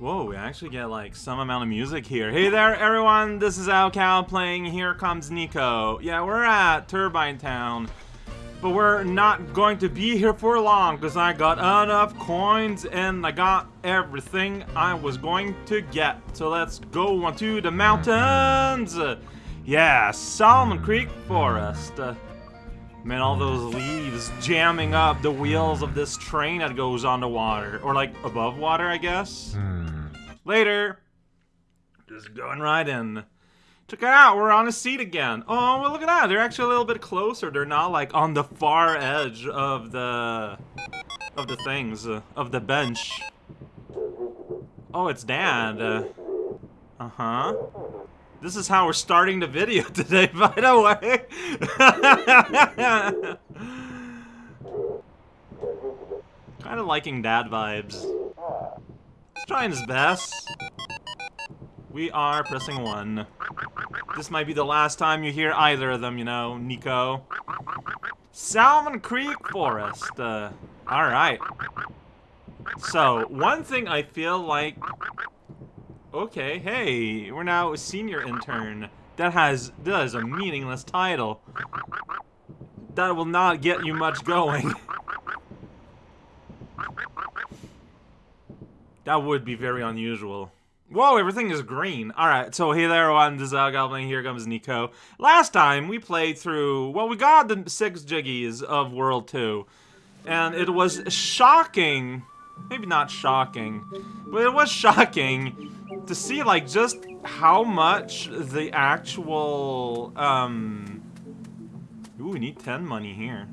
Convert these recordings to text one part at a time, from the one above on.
Whoa, we actually get like some amount of music here. Hey there, everyone. This is raocow playing Here Comes Niko. Yeah, we're at Turbine Town. But we're not going to be here for long because I got enough coins and I got everything I was going to get. So let's go onto the mountains. Yeah, Salmon Creek Forest. Uh, man, all those leaves jamming up the wheels of this train that goes on the water. Or like above water, I guess. Later. Just going right in. Check it out, we're on a seat again. Oh, well, look at that. They're actually a little bit closer. They're not like on the far edge of the of the things uh, of the bench. Oh, it's Dad. Uh huh. This is how we're starting the video today, by the way. kind of liking Dad vibes. He's trying his best. We are pressing one. This might be the last time you hear either of them, you know, Niko. Salmon Creek Forest. Uh, Alright. So, one thing I feel like... Okay, hey, we're now a senior intern. That has, that is a meaningless title. That will not get you much going. that would be very unusual. Whoa, everything is green. Alright, so hey there everyone, this is Al Goblin, here comes Niko. Last time, we played through, well, we got the six jiggies of World 2. And it was shocking, maybe not shocking, but it was shocking to see, like, just how much the actual, um... Ooh, we need 10 money here.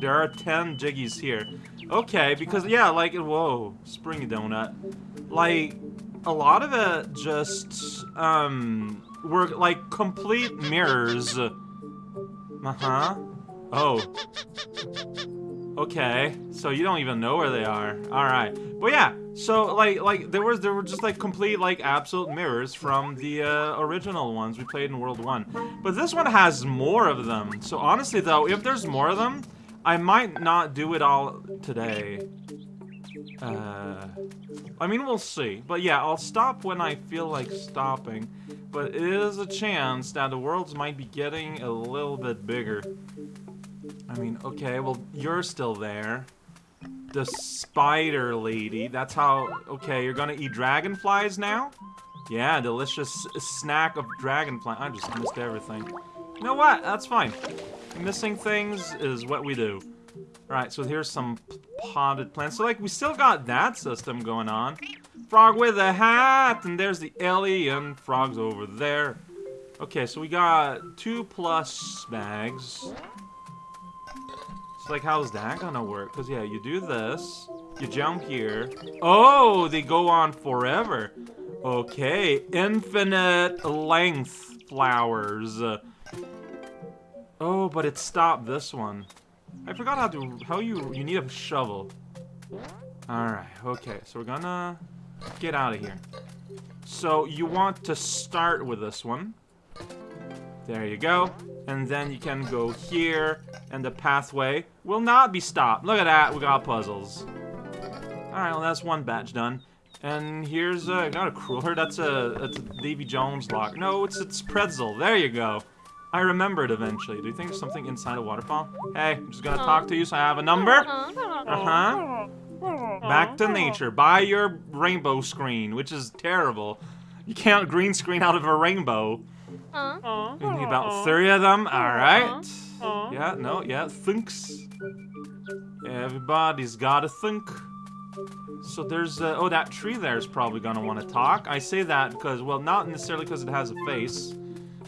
There are 10 jiggies here. Okay, because, yeah, like, whoa, springy donut. Like, a lot of it just, um, were, like, complete mirrors. Uh-huh. Oh. Okay, so you don't even know where they are. Alright. But yeah, so, like, like, there was, there were just, like, complete, like, absolute mirrors from the, uh, original ones we played in World 1. But this one has more of them. So, honestly, though, if there's more of them, I might not do it all today. Uh, I mean, we'll see. But yeah, I'll stop when I feel like stopping. But it is a chance that the worlds might be getting a little bit bigger. I mean, okay, well, you're still there. The spider lady, that's how... Okay, you're gonna eat dragonflies now? Yeah, delicious snack of dragonfly. I just missed everything. You know what? That's fine. Missing things is what we do. Alright, so here's some potted plants. So, like, we still got that system going on. Frog with a hat, and there's the alien. Frog's over there. Okay, so we got two plus bags. Like, how's that gonna work? Because, yeah, you do this. You jump here. Oh, they go on forever. Okay, infinite length flowers. Oh, but it stopped this one. I forgot how to, how you, you need a shovel. Alright, okay, so we're gonna get out of here. So, you want to start with this one. There you go. And then you can go here, and the pathway will not be stopped. Look at that, we got puzzles. Alright, well that's one batch done. And here's a, not a cruller, that's a, that's a Davy Jones lock. No, it's, it's pretzel, there you go. I remembered eventually. Do you think there's something inside a waterfall? Hey, I'm just gonna talk to you so I have a number. Uh-huh. Back to nature. Buy your rainbow screen, which is terrible. You can't green screen out of a rainbow. We need about three of them. Alright. Yeah, no, yeah, thinks. Everybody's gotta think. So there's, uh, oh, that tree there is probably gonna want to talk. I say that because, well, not necessarily because it has a face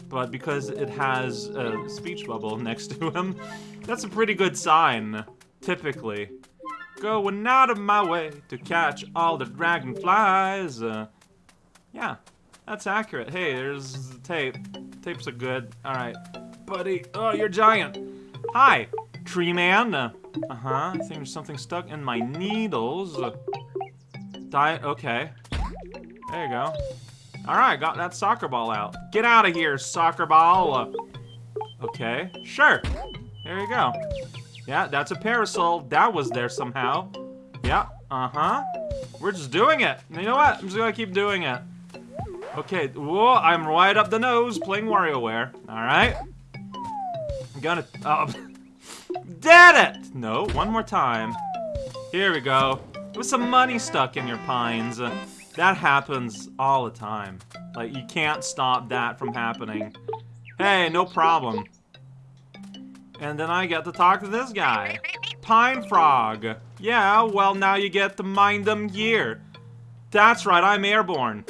but because it has a speech bubble next to him, that's a pretty good sign, typically. Going out of my way to catch all the dragonflies. Uh, yeah, that's accurate. Hey, there's the tape. Tapes are good. Alright. Buddy. Oh, you're giant. Hi, tree man. Uh, uh-huh. I think there's something stuck in my needles. Uh, die. Okay. There you go. Alright, got that soccer ball out. Get out of here, soccer ball! Okay, sure. There you go. Yeah, that's a parasol. That was there somehow. Yeah, uh-huh. We're just doing it. You know what? I'm just gonna keep doing it. Okay, whoa, I'm right up the nose playing WarioWare. Alright. I'm gonna, oh, did it! No, one more time. Here we go. With some money stuck in your pines. That happens all the time. Like, you can't stop that from happening. Hey, no problem. And then I get to talk to this guy. Pine Frog. Yeah, well, now you get to mind them here. That's right, I'm airborne.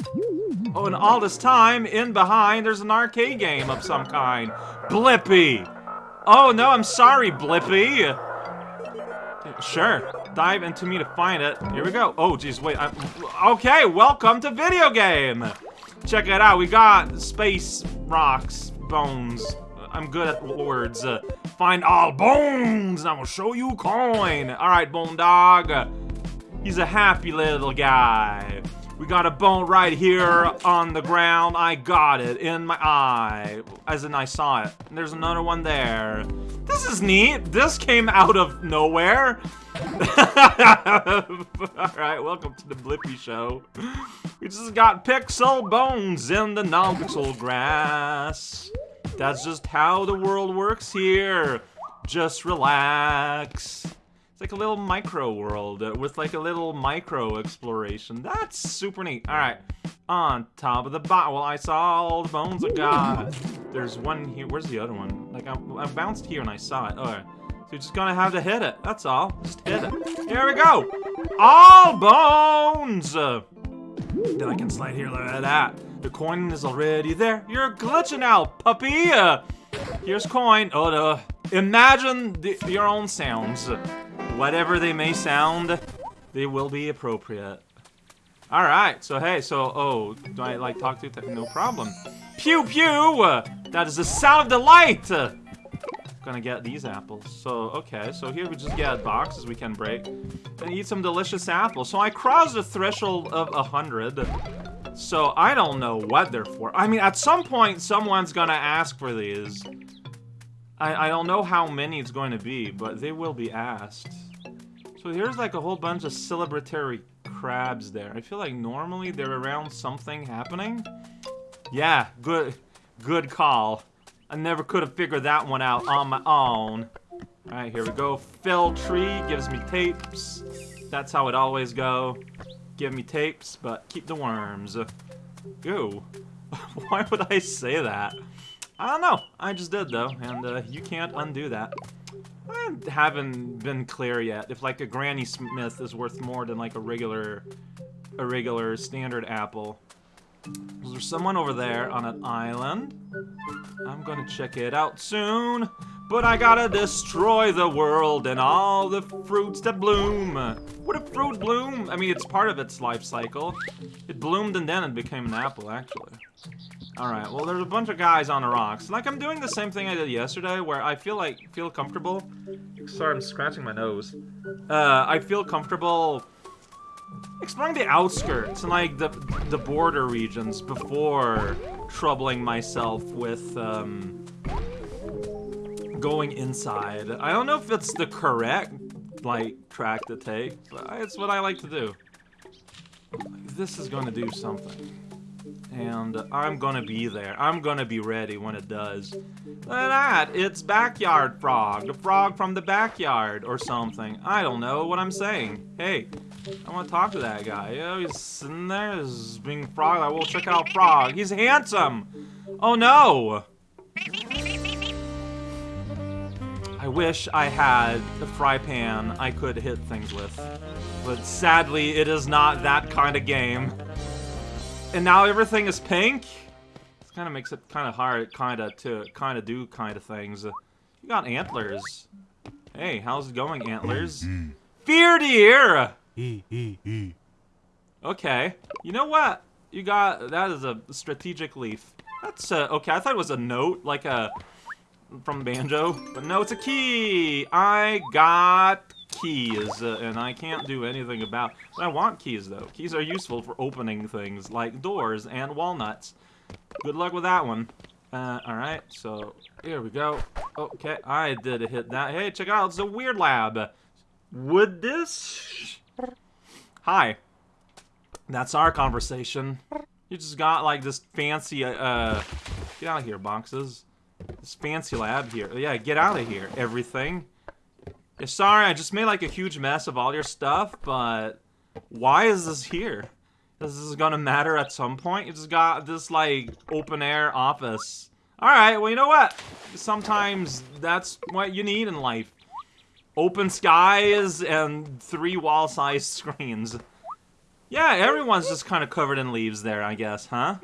Oh, and all this time, in behind, there's an arcade game of some kind. Blippi! Oh, no, I'm sorry, Blippi! Sure, dive into me to find it. Here we go. Oh, geez, wait. I'm, okay, welcome to video game! Check it out, we got space rocks, bones. I'm good at words. Uh, find all bones, and I will show you coin. All right, Bone Dog. He's a happy little guy. We got a bone right here on the ground. I got it in my eye. As in, I saw it. And there's another one there. This is neat. This came out of nowhere. Alright, welcome to the Blippi Show. We just got pixel bones in the non-pixel grass. That's just how the world works here. Just relax. It's like a little micro world uh, with like a little micro exploration. That's super neat. All right, on top of the bottle, well, I saw all the bones I got. There's one here. Where's the other one? Like I, I bounced here and I saw it. All right. So you're just gonna have to hit it. That's all. Just hit it. Here we go. All bones. then I can slide here. At that. The coin is already there. You're glitching out, puppy. Here's coin. Oh, no. Imagine the, your own sounds. Whatever they may sound, they will be appropriate. Alright, so hey, so, oh, do I, like, talk to you? No problem. Pew pew! That is the sound of delight! Gonna get these apples. So, okay, so here we just get boxes we can break. And eat some delicious apples. So I crossed the threshold of a 100. So I don't know what they're for. I mean, at some point, someone's gonna ask for these. I, I don't know how many it's going to be, but they will be asked. So here's like a whole bunch of celebratory crabs there. I feel like normally they're around something happening. Yeah, good, good call. I never could have figured that one out on my own. Alright, here we go. Fell tree gives me tapes. That's how it always go. Give me tapes, but keep the worms. Ew. Why would I say that? I don't know. I just did, though, and uh, you can't undo that. I haven't been clear yet if like a Granny Smith is worth more than like a regular, a regular standard apple. Is there someone over there on an island? I'm gonna check it out soon. But I gotta destroy the world and all the fruits that bloom. Would a fruit bloom? I mean, it's part of its life cycle. It bloomed and then it became an apple, actually. Alright, well there's a bunch of guys on the rocks. Like I'm doing the same thing I did yesterday where I feel like, feel comfortable. Sorry, I'm scratching my nose. Uh, I feel comfortable exploring the outskirts and like the, the border regions before troubling myself with, um, going inside. I don't know if it's the correct, like, track to take, but it's what I like to do. This is to do something and I'm gonna be there. I'm gonna be ready when it does. Look at that! It's Backyard Frog, the frog from the backyard, or something. I don't know what I'm saying. Hey, I want to talk to that guy. Yeah, he's sitting there, he's being frog. I will check out Frog. He's handsome! Oh no! I wish I had a fry pan I could hit things with. But sadly, it is not that kind of game. And now everything is pink? This kind of makes it kind of hard kind of to kind of do kind of things. you got antlers. Hey, how's it going, antlers? Fear deer! Okay. You know what? You got... That is a strategic leaf. That's, uh, okay, I thought it was a note, like a... From Banjo. But no, it's a key! I got keys, uh, and I can't do anything about... I want keys, though. Keys are useful for opening things, like doors and walnuts. Good luck with that one. Uh, alright, so here we go. Okay, I did hit that. Hey, check it out, it's a weird lab. Would this... Hi. That's our conversation. You just got like this fancy, uh, get out of here, boxes. This fancy lab here. Yeah, get out of here, everything. Yeah, sorry, I just made like a huge mess of all your stuff, but why is this here? This is gonna matter at some point. You just got this like open air office. Alright, well you know what? Sometimes that's what you need in life. Open skies and three wall-sized screens. Yeah, everyone's just kind of covered in leaves there, I guess, huh?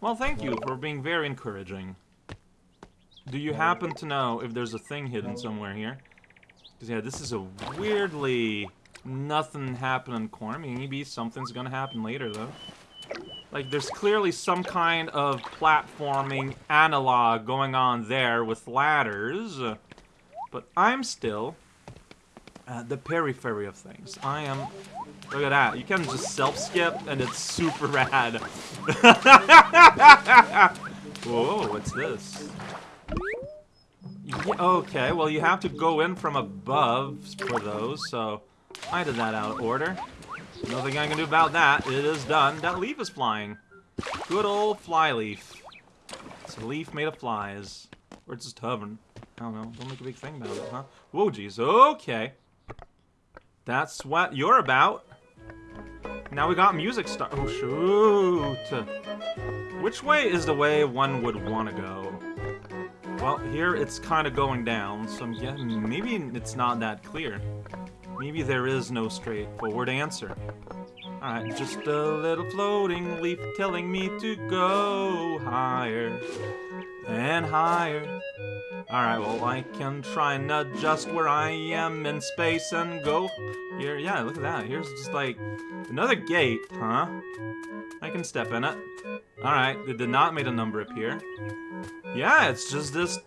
Well, thank you for being very encouraging. Do you happen to know if there's a thing hidden somewhere here? Because, yeah, this is a weirdly nothing happening corner. Maybe something's gonna happen later, though. Like, there's clearly some kind of platforming analog going on there with ladders. But I'm still at the periphery of things. I am... Look at that. You can just self-skip, and it's super rad. Whoa, what's this? Yeah, okay, well, you have to go in from above for those, so... I did that out of order. Nothing I can do about that. It is done. That leaf is flying. Good old fly leaf. It's a leaf made of flies. Or it's just hovering. I don't know. Don't make a big thing about it, huh? Whoa, jeez. Okay. That's what you're about. Now we got music start. Oh, shoot. Which way is the way one would want to go? Well, here it's kind of going down, so I'm guessing maybe it's not that clear. Maybe there is no straightforward answer. Alright, just a little floating leaf telling me to go higher and higher. Alright, well, I can try and adjust where I am in space and go here. Yeah, look at that. Here's just like another gate, huh? I can step in it. Alright, did not make a number appear. Yeah, it's just this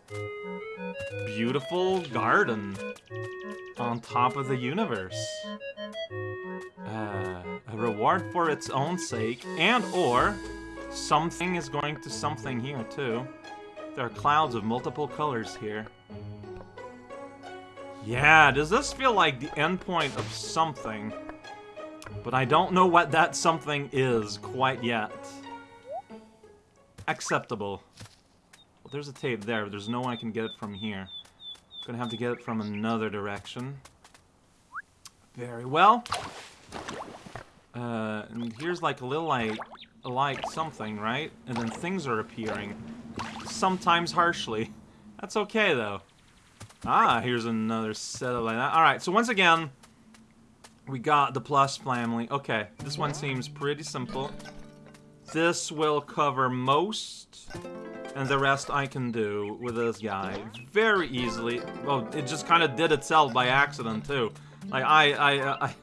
beautiful garden on top of the universe. Uh, a reward for its own sake, and or something is going to something here too. There are clouds of multiple colors here. Yeah, does this feel like the endpoint of something? But I don't know what that something is quite yet. Acceptable. There's a tape there, there's no way I can get it from here. Gonna have to get it from another direction. Very well. Uh, and here's like a little like, like something, right? And then things are appearing. Sometimes harshly. That's okay, though. Ah, here's another set of like that. Alright, so once again, we got the plus family. Okay, this one seems pretty simple. This will cover most and the rest I can do with this guy very easily. Well, it just kind of did itself by accident, too. Like, I, I, uh, I,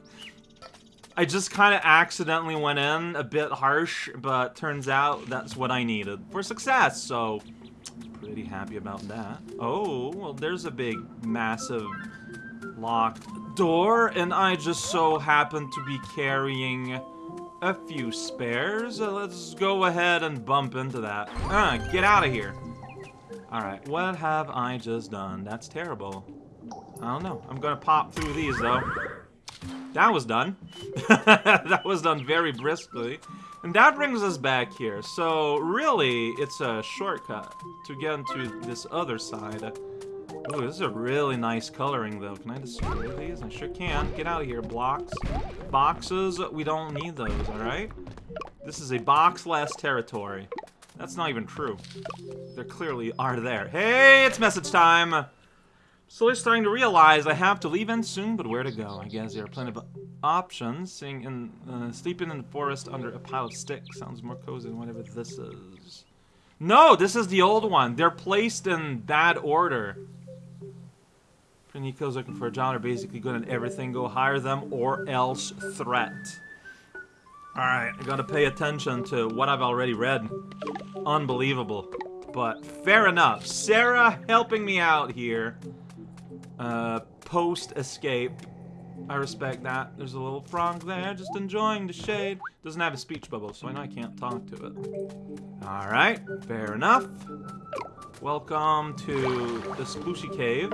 I just kind of accidentally went in a bit harsh, but turns out that's what I needed for success, so pretty happy about that. Oh, well, there's a big, massive locked door, and I just so happen to be carrying a few spares. Uh, let's go ahead and bump into that. Uh, get out of here. Alright, what have I just done? That's terrible. I don't know. I'm gonna pop through these, though. That was done. that was done very briskly. And that brings us back here. So, really, it's a shortcut to get into this other side. Oh, this is a really nice coloring, though. Can I destroy these? I sure can. Get out of here, blocks. Boxes, we don't need those, alright? This is a box-less territory. That's not even true. There clearly are there. Hey, it's message time! Slowly starting to realize I have to leave in soon, but where to go? I guess there are plenty of options. Seeing in, uh, sleeping in the forest under a pile of sticks sounds more cozy than whatever this is. No, this is the old one. They're placed in bad order. Niko's looking for a job. They're basically good at everything. Go hire them or else threat. Alright, I gotta pay attention to what I've already read. Unbelievable. But fair enough. Sarah helping me out here. Uh, post-escape. I respect that. There's a little frog there, just enjoying the shade. Doesn't have a speech bubble, so I know I can't talk to it. Alright, fair enough. Welcome to the Splooshy Cave.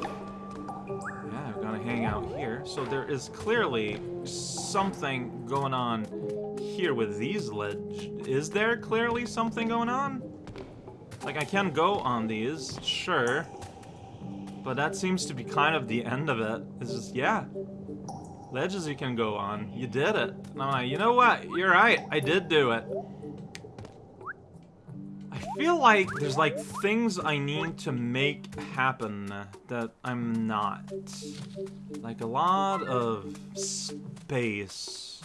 Hang out here. So there is clearly something going on here with these ledge. Is there clearly something going on? Like, I can go on these, sure. But that seems to be kind of the end of it. It's just, yeah. Ledges you can go on. You did it. And I'm like, you know what? You're right. I did do it. I feel like there's like things I need to make happen that I'm not. Like a lot of space.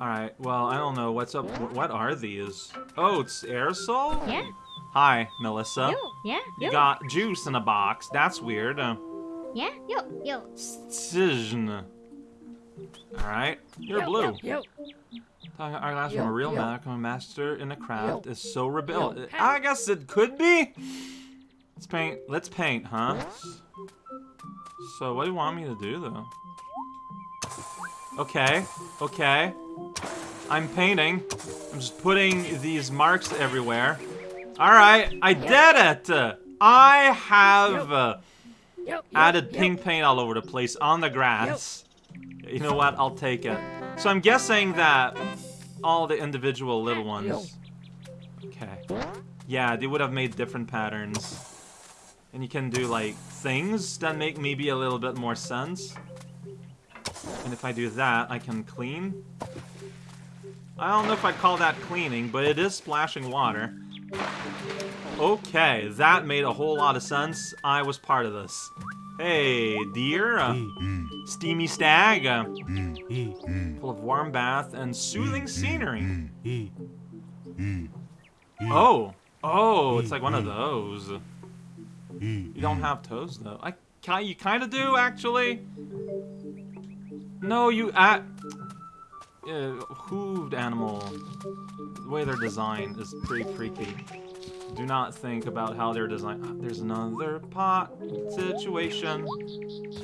Alright, well, I don't know. What's up? What are these? Oh, it's aerosol? Yeah. Hi, Melissa. Yo, yeah, You got juice in a box. That's weird. Uh, yeah, yo, yo. Cision. Alright, you're Yo, blue. Yo, Talking our last from a real magic a master in a craft is so rebel. Yo. I guess it could be. Let's paint. Let's paint, huh? So what do you want me to do though? Okay, okay. I'm painting. I'm just putting these marks everywhere. All right, I did it. I have uh, added pink paint all over the place on the grass. You know what? I'll take it. So I'm guessing that all the individual little ones. Okay. Yeah, they would have made different patterns. And you can do like things that make maybe a little bit more sense. And if I do that, I can clean. I don't know if I'd call that cleaning, but it is splashing water. Okay, that made a whole lot of sense. I was part of this. Hey, deer. uh, mm. steamy stag. uh, mm. Mm. full of warm bath and soothing scenery. Oh. Oh, it's like one of those. You don't have toes, though. I You kind of do, actually. No, you... Uh, uh, hooved animal. The way they're designed is pretty freaky. Do not think about how they're designed. Ah, There's another pot situation.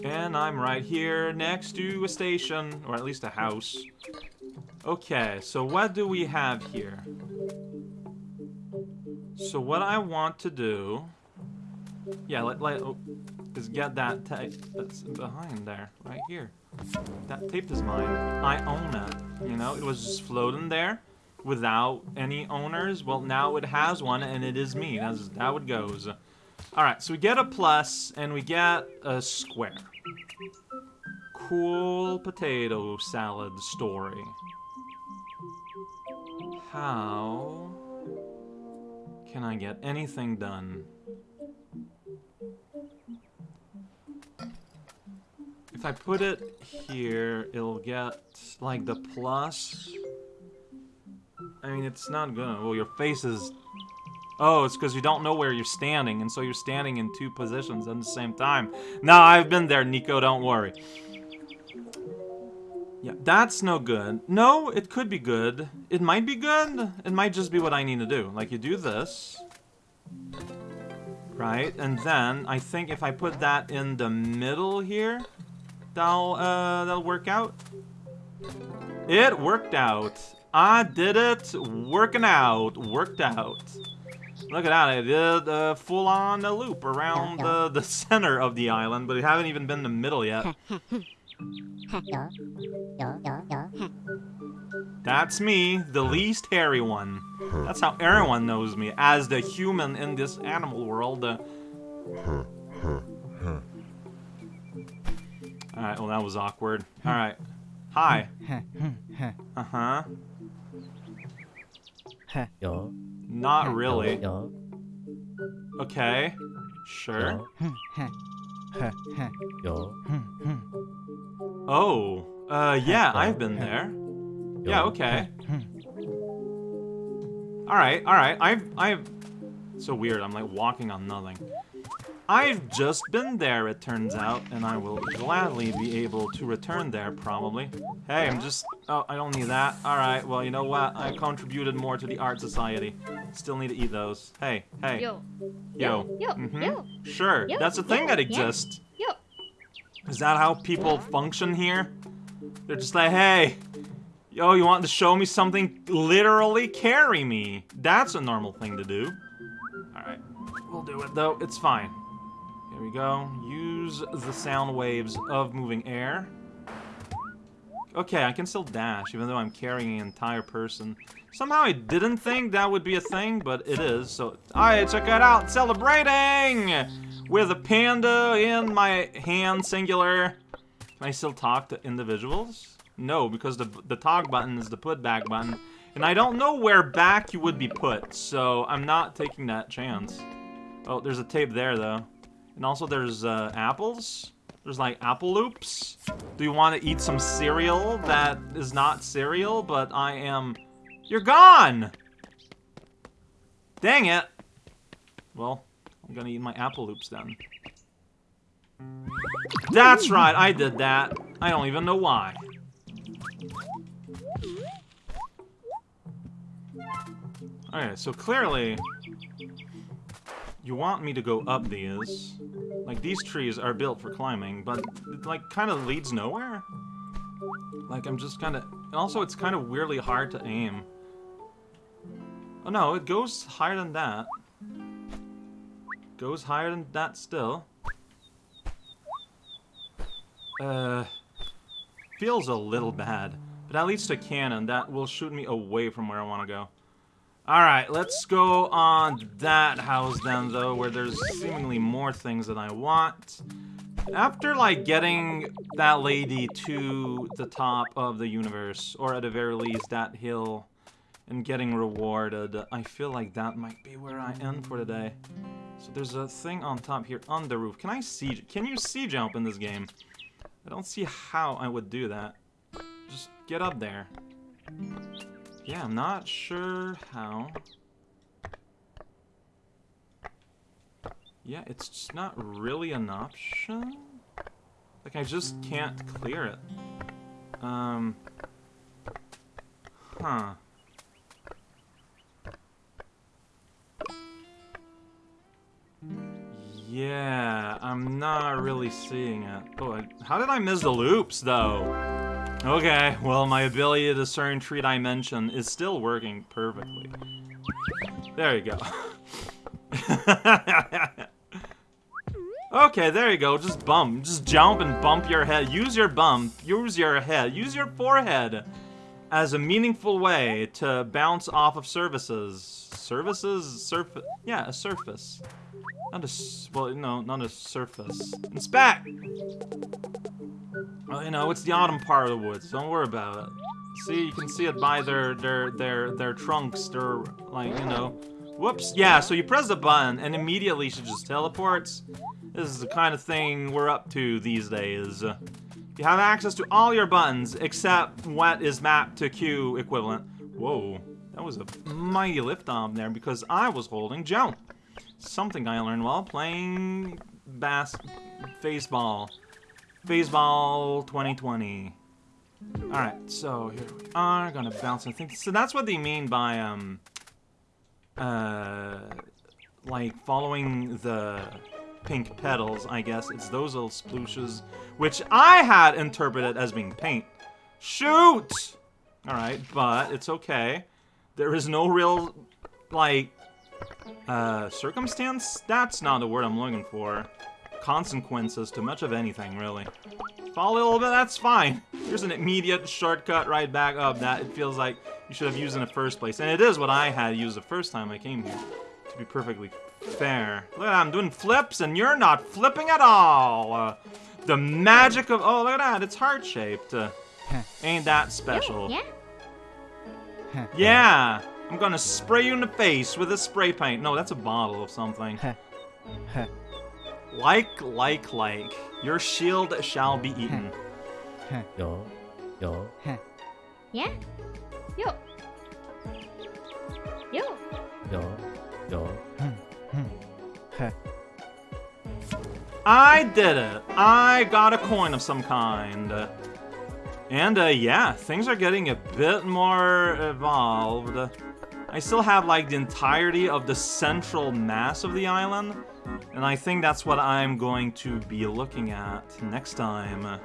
And I'm right here next to a station, or at least a house. Okay, so what do we have here? So what I want to do... Yeah, let, let, oh, is get that tape that's behind there, right here. That tape is mine. I own it. You know, it was just floating there without any owners. Well, now it has one, and it is me. That's how it goes. Alright, so we get a plus, and we get a square. Cool potato salad story. How can I get anything done? If I put it here, it'll get, like, the plus. I mean, it's not gonna. Well, your face is. Oh, it's because you don't know where you're standing, and so you're standing in two positions at the same time. No, I've been there, Niko, don't worry. Yeah, that's no good. No, it could be good. It might be good. It might just be what I need to do. Like, you do this. Right, and then I think if I put that in the middle here, that'll, uh, that'll work out. It worked out. I did it. Working out. Worked out. Look at that. I did a full-on uh, loop around the, the center of the island, but we haven't even been in the middle yet. That's me, the least hairy one. That's how everyone knows me, as the human in this animal world. Alright, well that was awkward. Alright. Hi. Uh-huh. Yo, Not really. Okay. Sure. yo, Oh. Uh, yeah, I've been there. Yeah, okay. Alright, alright. I've, I've... So weird, I'm like walking on nothing. I've just been there, it turns out, and I will gladly be able to return there, probably. Hey, I'm just... Oh, I don't need that. Alright, well, you know what? I contributed more to the art society. Still need to eat those. Hey, hey. yo, Yo. yo, Mhm. yo, Sure, Yo, that's a thing yo, that exists. yo. Is that how people function here? They're just like, hey, yo, you want to show me something? Literally carry me. That's a normal thing to do. Alright, we'll do it though. It's fine. Here we go. Use the sound waves of moving air. Okay, I can still dash, even though I'm carrying an entire person. Somehow I didn't think that would be a thing, but it is, so... Alright, check it out! Celebrating! With a panda in my hand, singular. Can I still talk to individuals? No, because the, the talk button is the put back button. And I don't know where back you would be put, so I'm not taking that chance. Oh, there's a tape there, though. And also there's uh, apples. There's like apple loops. Do you want to eat some cereal that is not cereal, but I am... You're gone! Dang it! Well, I'm gonna eat my apple loops then. That's right, I did that. I don't even know why. Okay, so clearly, you want me to go up these. Like, these trees are built for climbing, but it, like, kind of leads nowhere. Like, I'm just kind of... Also, it's kind of weirdly hard to aim. Oh, no, it goes higher than that. Goes higher than that still. Uh... Feels a little bad. But at least a cannon, that will shoot me away from where I want to go. Alright, let's go on that house then, though, where there's seemingly more things that I want. After, like, getting that lady to the top of the universe, or at the very least, that hill, and getting rewarded, I feel like that might be where I end for today. So there's a thing on top here, on the roof. Can I see... Can you see jump in this game? I don't see how I would do that. Just get up there. Yeah, I'm not sure how. Yeah, it's just not really an option. Like, I just can't clear it. Um... Huh. Yeah, I'm not really seeing it. Oh, how did I miss the loops, though? Okay, well, my ability to discern three dimension is still working perfectly. There you go. okay, there you go. Just bump. Just jump and bump your head. Use your bump. Use your head. Use your forehead as a meaningful way to bounce off of surfaces. Services? Surf... Yeah, a surface. Not a... Well, no, not a surface. Inspect! Well, you know, it's the autumn part of the woods. Don't worry about it. See, you can see it by their their their their trunks. They're like, you know, whoops. Yeah, so you press the button and immediately she just teleports. This is the kind of thing we're up to these days. You have access to all your buttons except what is mapped to Q equivalent. Whoa, that was a mighty lift off there because I was holding jump. Something I learned while playing bass baseball. Baseball 2020. Alright, so here we are, gonna bounce and think. So that's what they mean by, um, uh, like following the pink petals, I guess. It's those little splooshes, which I had interpreted as being paint. Shoot! Alright, but it's okay. There is no real, like, uh, circumstance? That's not the word I'm looking for consequences to much of anything, really. Fall a little bit, that's fine. Here's an immediate shortcut right back up that it feels like you should have used in the first place. And it is what I had used the first time I came here, to be perfectly fair. Look at that, I'm doing flips and you're not flipping at all. Uh, the magic of, oh, look at that, it's heart-shaped. Uh, ain't that special. Yeah. Yeah, I'm gonna spray you in the face with a spray paint. No, that's a bottle of something. Like, like, like. Your shield shall be eaten. Yo, yo. Yeah. Yo. Yo. Yo, yo. I did it! I got a coin of some kind. And, uh, yeah, things are getting a bit more evolved. I still have, like, the entirety of the central mass of the island, and I think that's what I'm going to be looking at next time.